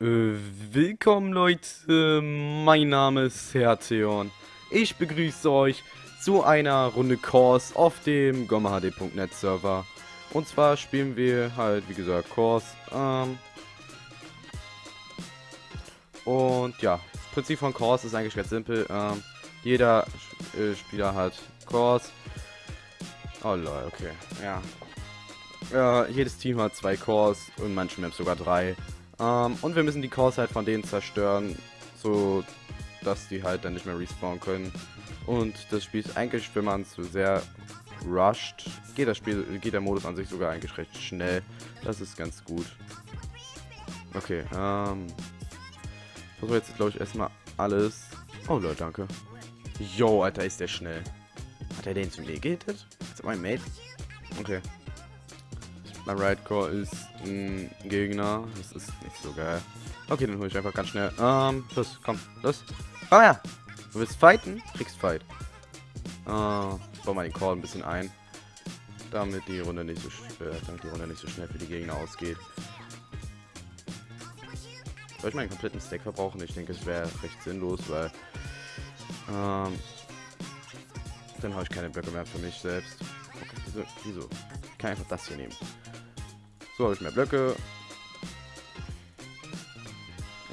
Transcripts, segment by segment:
Äh, willkommen Leute, mein Name ist Hertheon. Ich begrüße euch zu einer Runde Course auf dem gommahd.net Server. Und zwar spielen wir halt, wie gesagt, Course. Ähm und ja, das Prinzip von Course ist eigentlich ganz simpel. Ähm jeder äh, Spieler hat Course. Oh lol, okay, ja. Äh, jedes Team hat zwei Cores und manche Maps sogar drei. Ähm, und wir müssen die Cores halt von denen zerstören, so dass die halt dann nicht mehr respawnen können. Und das Spiel ist eigentlich, wenn man es sehr rusht, geht das Spiel, geht der Modus an sich sogar eigentlich recht schnell. Das ist ganz gut. Okay, ähm. Ich versuche jetzt, glaube ich, erstmal alles. Oh Leute, danke. Yo, Alter, ist der schnell. Hat er den Lee gehittet? Ist mein Mate? Okay. Mein Ridecore ist ein Gegner. Das ist nicht so geil. Okay, dann hole ich einfach ganz schnell. Ähm, los, komm, los. Komm her! Du willst fighten? Kriegst Fight. Äh, ich baue mal den Call ein bisschen ein. Damit die Runde nicht so äh, damit die Runde nicht so schnell für die Gegner ausgeht. Soll ich meinen kompletten Stack verbrauchen? Ich denke, es wäre recht sinnlos, weil ähm, dann habe ich keine Blöcke mehr für mich selbst. Okay, wieso? Ich kann einfach das hier nehmen. So, habe ich mehr Blöcke.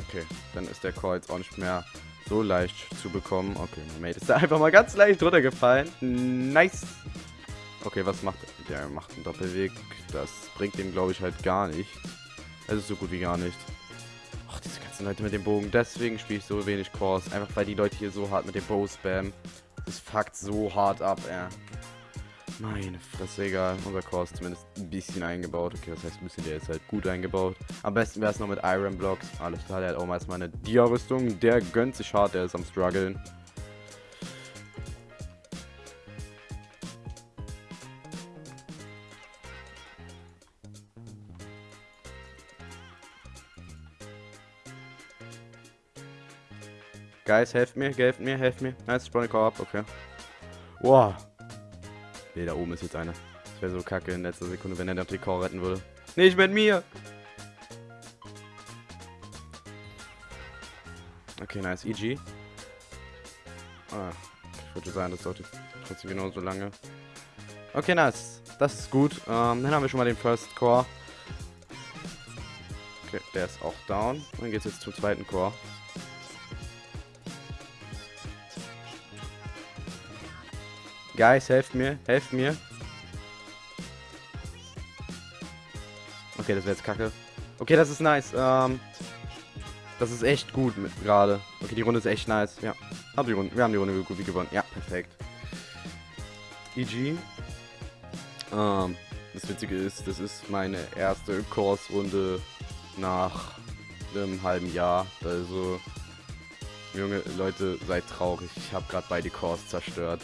Okay, dann ist der Core jetzt auch nicht mehr so leicht zu bekommen. Okay, mein Mate ist da einfach mal ganz leicht runtergefallen. Nice. Okay, was macht der? Der macht einen Doppelweg. Das bringt dem, glaube ich, halt gar nicht. Es ist so gut wie gar nicht. Ach, diese ganzen Leute mit dem Bogen. Deswegen spiele ich so wenig Cores. Einfach weil die Leute hier so hart mit dem Bow spammen. Das fuckt so hart ab, ey. Meine Fresse, egal. Unser Core ist zumindest ein bisschen eingebaut. Okay, das heißt ein bisschen, der ist halt gut eingebaut. Am besten wäre es noch mit Iron Blocks. Alles klar, der hat auch mal eine Dia-Rüstung. Der gönnt sich hart, der ist am struggeln. Guys, helft mir, helft mir, helft mir. Nice, spawn ab, okay. Wow, Ne, da oben ist jetzt einer. Das wäre so kacke in letzter Sekunde, wenn er den Trikot retten würde. Nicht mit mir! Okay, nice. EG. Ah, ich würde sagen, das dauert trotzdem genauso lange. Okay, nice. Das ist gut. Ähm, dann haben wir schon mal den First Core. Okay, der ist auch down. Dann geht es jetzt zum zweiten Core. Guys, helft mir, helft mir. Okay, das wäre jetzt kacke. Okay, das ist nice. Ähm, das ist echt gut gerade. Okay, die Runde ist echt nice. Ja, haben die Runde, wir haben die Runde gut gewonnen. Ja, perfekt. GG. Ähm, das Witzige ist, das ist meine erste Kurs-Runde nach einem halben Jahr. Also, junge Leute, seid traurig. Ich habe gerade beide Cores zerstört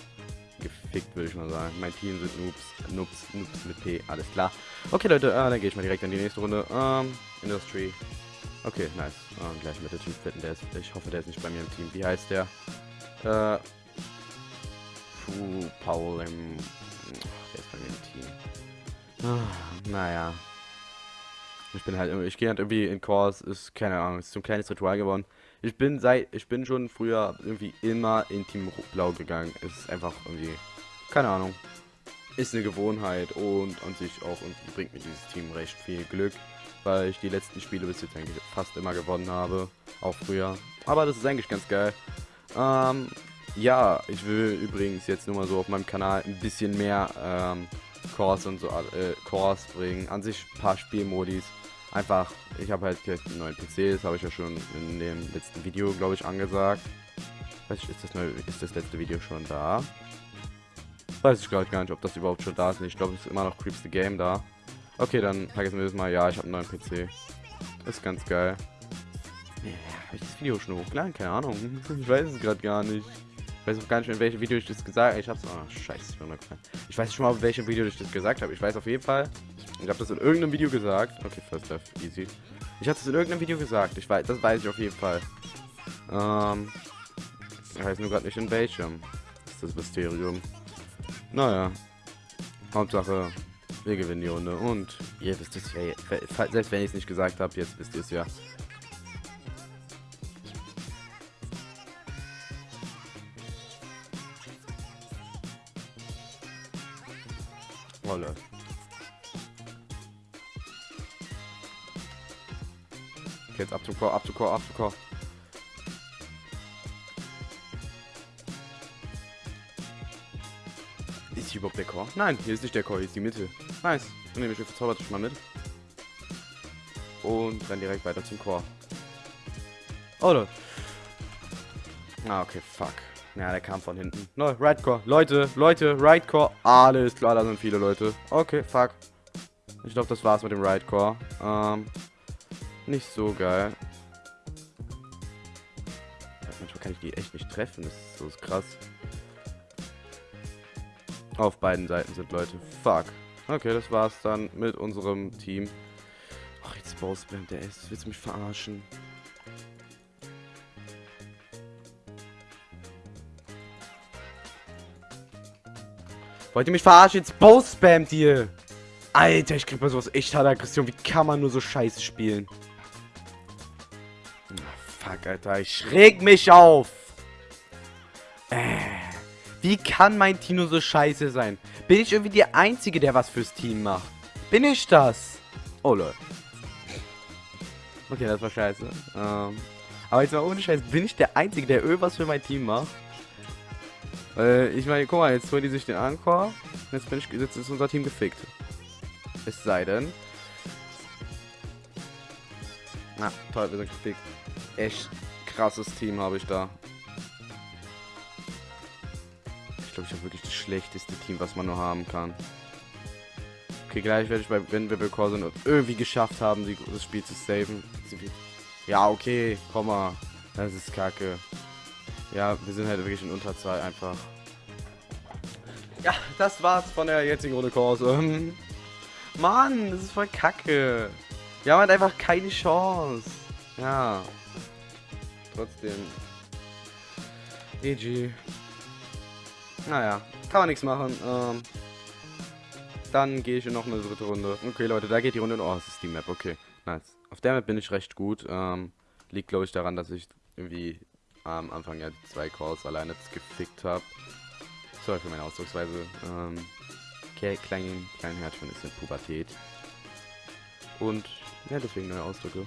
gefickt, würde ich mal sagen. Mein Team sind Noobs, Noobs, Noobs mit P, alles klar. Okay, Leute, äh, dann gehe ich mal direkt in die nächste Runde. Ähm, Industry. Okay, nice. Ähm, gleich mit der Typ fitten, der ist, ich hoffe, der ist nicht bei mir im Team. Wie heißt der? Äh, Puh, Paul im, der ist bei mir im Team. Ah, naja. Ich bin halt, ich gehe halt irgendwie in Kurs, ist, keine Ahnung, ist so ein kleines Ritual geworden. Ich bin seit, ich bin schon früher irgendwie immer in Team Blau gegangen. Es ist einfach irgendwie, keine Ahnung, ist eine Gewohnheit und an sich auch irgendwie bringt mir dieses Team recht viel Glück, weil ich die letzten Spiele bis jetzt eigentlich fast immer gewonnen habe, auch früher. Aber das ist eigentlich ganz geil. Ähm, ja, ich will übrigens jetzt nur mal so auf meinem Kanal ein bisschen mehr ähm, Cores und so äh, Cores bringen. An sich ein paar Spielmodis einfach, ich habe halt jetzt einen neuen PC, das habe ich ja schon in dem letzten Video, glaube ich, angesagt. Weiß ich, ist das, neue, ist das letzte Video schon da? Weiß ich glaube gar nicht, ob das überhaupt schon da ist. Ich glaube, es ist immer noch Creeps the Game da. Okay, dann vergessen wir das mal. Ja, ich habe einen neuen PC. Ist ganz geil. Ja, habe ich das Video schon hochgeladen? Keine Ahnung. Ich weiß es gerade gar nicht. Ich weiß auch gar nicht, in welchem Video ich das gesagt habe. Ich hab's. Oh, scheiße, ich bin. Ich weiß nicht schon mal, in welchem Video ich das gesagt habe. Ich weiß auf jeden Fall, ich habe das in irgendeinem Video gesagt. Okay, First Death, easy. Ich hatte es in irgendeinem Video gesagt. Ich weiß, das weiß ich auf jeden Fall. Ähm, ich weiß nur gerade nicht in welchem. Das ist das Mysterium. Naja. Hauptsache, wir gewinnen die Runde. Und ihr wisst es ja, selbst wenn ich es nicht gesagt habe, jetzt wisst ihr es ja. Oh, Leute. Jetzt ab zum Chor, ab zum Chor, ab zum Chor. Ist hier überhaupt der Chor? Nein, hier ist nicht der Chor, hier ist die Mitte. Nice. Dann nehme ich den Verzaubertisch mal mit. Und dann direkt weiter zum Chor. Oh, Leute. Ah, okay, fuck. Ja, der kam von hinten. No, Right Core. Leute, Leute, Right Core. Alles klar, da sind viele Leute. Okay, fuck. Ich glaube, das war's mit dem Right Core. Ähm, nicht so geil. Manchmal kann ich die echt nicht treffen. Das ist so krass. Auf beiden Seiten sind Leute. Fuck. Okay, das war's dann mit unserem Team. Ach, jetzt Bowspam, der ist. Willst du mich verarschen? Wollt ihr mich verarschen? Jetzt Bow-Spammt ihr! Alter, ich krieg mal sowas echt harte Aggression. Wie kann man nur so scheiße spielen? Alter. Ich reg mich auf! Äh, wie kann mein Team nur so scheiße sein? Bin ich irgendwie der Einzige, der was fürs Team macht? Bin ich das? Oh, lol. Okay, das war scheiße. Ähm, aber jetzt mal ohne Scheiß, bin ich der Einzige, der irgendwas für mein Team macht? Äh, ich meine, guck mal, jetzt holen die sich den Anchor. Jetzt bin ich, jetzt ist unser Team gefickt. Es sei denn. Na, toll, wir sind gefickt. Echt krasses Team habe ich da. Ich glaube, ich habe wirklich das schlechteste Team, was man nur haben kann. Okay, gleich werde ich bei, wenn wir Core sind irgendwie geschafft haben, die, das Spiel zu saven. Ja, okay, komm mal. Das ist kacke. Ja, wir sind halt wirklich in Unterzahl einfach. Ja, das war's von der jetzigen Runde. Ähm, Mann, das ist voll kacke. Wir haben halt einfach keine Chance. Ja. Trotzdem. EG. Naja, kann man nichts machen. Ähm, dann gehe ich in noch eine dritte Runde. Okay, Leute, da geht die Runde in. Oh, das ist die Map. Okay, nice. Auf der Map bin ich recht gut. Ähm, liegt, glaube ich, daran, dass ich irgendwie am Anfang ja zwei Calls alleine gefickt habe. Sorry für meine Ausdrucksweise. Ähm, kleinen, kleinen Herzchen ist in Pubertät. Und ja, deswegen neue Ausdrücke.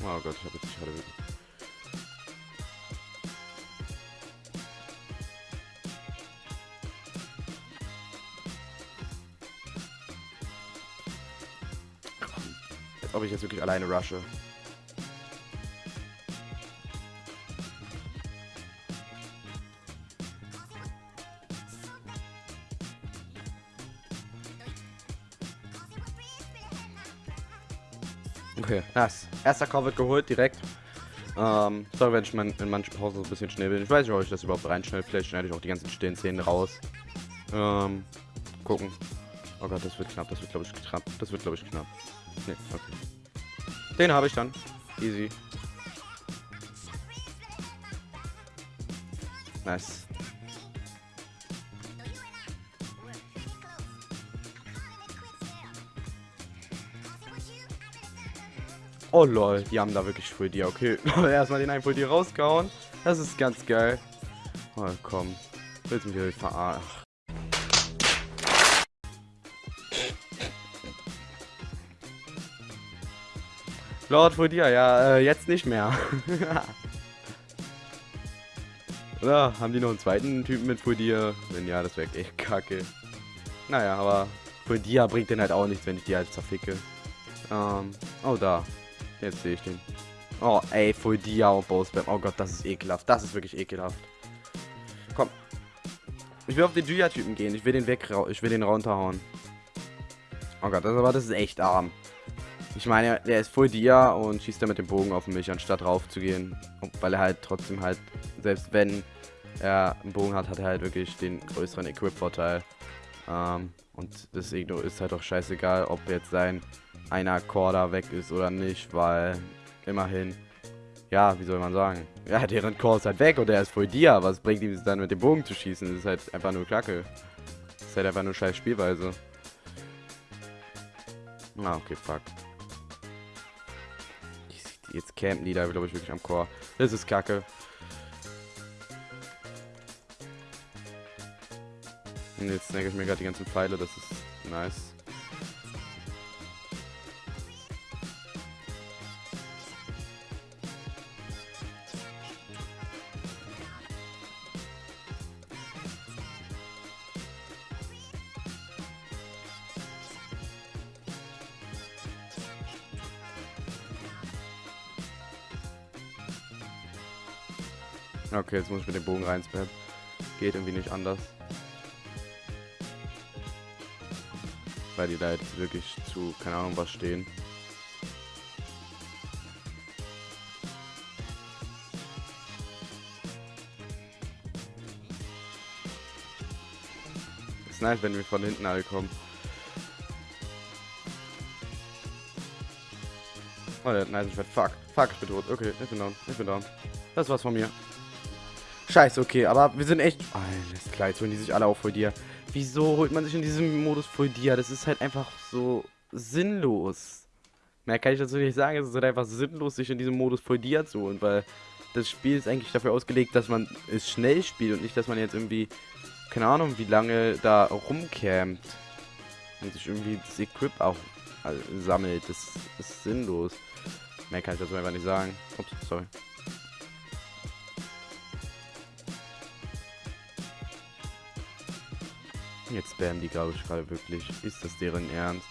Oh Gott, ich habe jetzt nicht gerade wirklich. Ob ich jetzt wirklich alleine rushe. Okay, nice. Erster Call wird geholt, direkt. Ähm, sorry, wenn ich mein, in manchen Pausen so ein bisschen schnell bin. Ich weiß nicht, ob ich das überhaupt reinschneide. Vielleicht schneide ich auch die ganzen stillen Szenen raus. Ähm, gucken. Oh Gott, das wird knapp. Das wird, glaube ich, knapp. Das wird, glaube ich, knapp. Ne, okay. Den habe ich dann. Easy. Nice. Oh lol, die haben da wirklich Full Dia. Okay, erstmal den einen Full Dia rausgehauen. Das ist ganz geil. Oh komm. Willst du mich verarschen? Lord Full Dia, ja, äh, jetzt nicht mehr. Oder haben die noch einen zweiten Typen mit Full Dia? Wenn ja, das wäre echt kacke. Naja, aber Full Dia bringt den halt auch nichts, wenn ich die halt zerficke. Ähm, oh da. Jetzt sehe ich den. Oh, ey, Full Dia und Bowspam. Oh Gott, das ist ekelhaft. Das ist wirklich ekelhaft. Komm. Ich will auf den Julia-Typen gehen. Ich will den weg, ich will den runterhauen. Oh Gott, das, aber das ist echt arm. Ich meine, der ist Full Dia und schießt dann mit dem Bogen auf mich, anstatt rauf zu gehen. Weil er halt trotzdem halt, selbst wenn er einen Bogen hat, hat er halt wirklich den größeren Equip-Vorteil. Ähm, und deswegen ist halt auch scheißegal, ob jetzt sein einer Core weg ist oder nicht, weil immerhin, ja, wie soll man sagen, ja, deren Core ist halt weg und er ist voll dir. Was bringt ihm dann mit dem Bogen zu schießen? Das ist halt einfach nur Kacke. Das ist halt einfach nur scheiß Spielweise. Ah, okay, fuck. Jetzt campen die da, glaube ich, wirklich am Core. Das ist Kacke. Und jetzt snacke ich mir gerade die ganzen Pfeile, das ist nice. Okay, jetzt muss ich mit dem Bogen reinspammen. Geht irgendwie nicht anders. Weil die da jetzt wirklich zu, keine Ahnung, was stehen. Ist nice, wenn wir von hinten alle kommen. Oh, der hat nice Schwert. Fuck. Fuck, ich bin tot. Okay, ich bin down. Ich bin down. Das war's von mir. Scheiße, okay, aber wir sind echt... Alles klar, jetzt holen die sich alle auf dir. Wieso holt man sich in diesem Modus dir? Das ist halt einfach so sinnlos. Mehr kann ich dazu nicht sagen. Es ist halt einfach sinnlos, sich in diesem Modus dir zu holen, weil das Spiel ist eigentlich dafür ausgelegt, dass man es schnell spielt und nicht, dass man jetzt irgendwie, keine Ahnung, wie lange da rumcampt und sich irgendwie das Equip auch sammelt. Das ist sinnlos. Mehr kann ich dazu einfach nicht sagen. Ups, sorry. Jetzt spammen die, glaube ich, gerade wirklich. Ist das deren Ernst?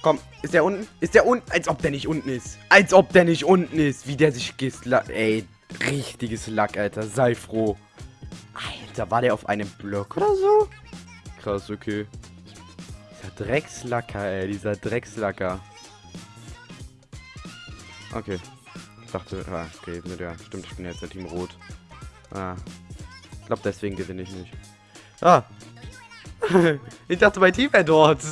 Komm, ist der unten? Ist der unten? Als ob der nicht unten ist. Als ob der nicht unten ist. Wie der sich geslack. Ey, richtiges Lack, Alter. Sei froh. Alter, war der auf einem Block oder so? Krass, okay. Dieser Dreckslacker, ey, dieser Dreckslacker. Okay. Ich dachte, ah, okay, ja, stimmt, ich bin jetzt der Team Rot. Ah. Ich glaube, deswegen gewinne ich nicht. Ah. ich dachte, mein Team wäre dort.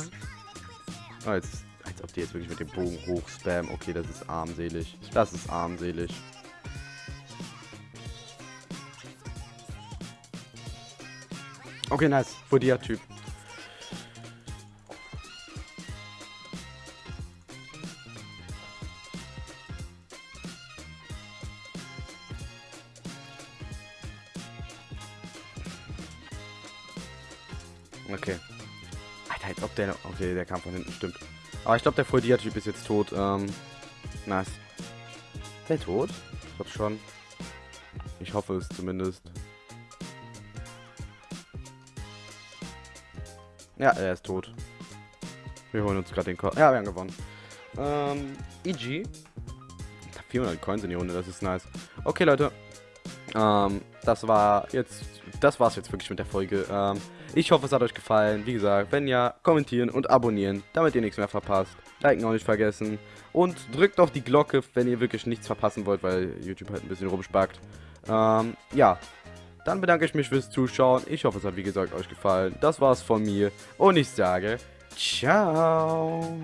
Oh, jetzt, als ob die jetzt wirklich mit dem Bogen hoch spammen. Okay, das ist armselig. Das ist armselig. Okay, nice. Fodia-Typ. Okay. Alter, als ob der... Okay, der kam von hinten, stimmt. Aber ich glaube, der Fodia-Typ ist jetzt tot. Ähm, nice. Ist der tot? Ich glaube schon. Ich hoffe es zumindest. Ja, er ist tot. Wir holen uns gerade den Kopf. Ja, wir haben gewonnen. Ähm, EG. 400 Coins in die Runde, das ist nice. Okay, Leute. Ähm, das war jetzt, das war's jetzt wirklich mit der Folge. Ähm, ich hoffe, es hat euch gefallen. Wie gesagt, wenn ja, kommentieren und abonnieren, damit ihr nichts mehr verpasst. Liken auch nicht vergessen. Und drückt auf die Glocke, wenn ihr wirklich nichts verpassen wollt, weil YouTube halt ein bisschen rumspackt. Ähm, ja, dann bedanke ich mich fürs Zuschauen. Ich hoffe, es hat wie gesagt euch gefallen. Das war's von mir. Und ich sage, ciao.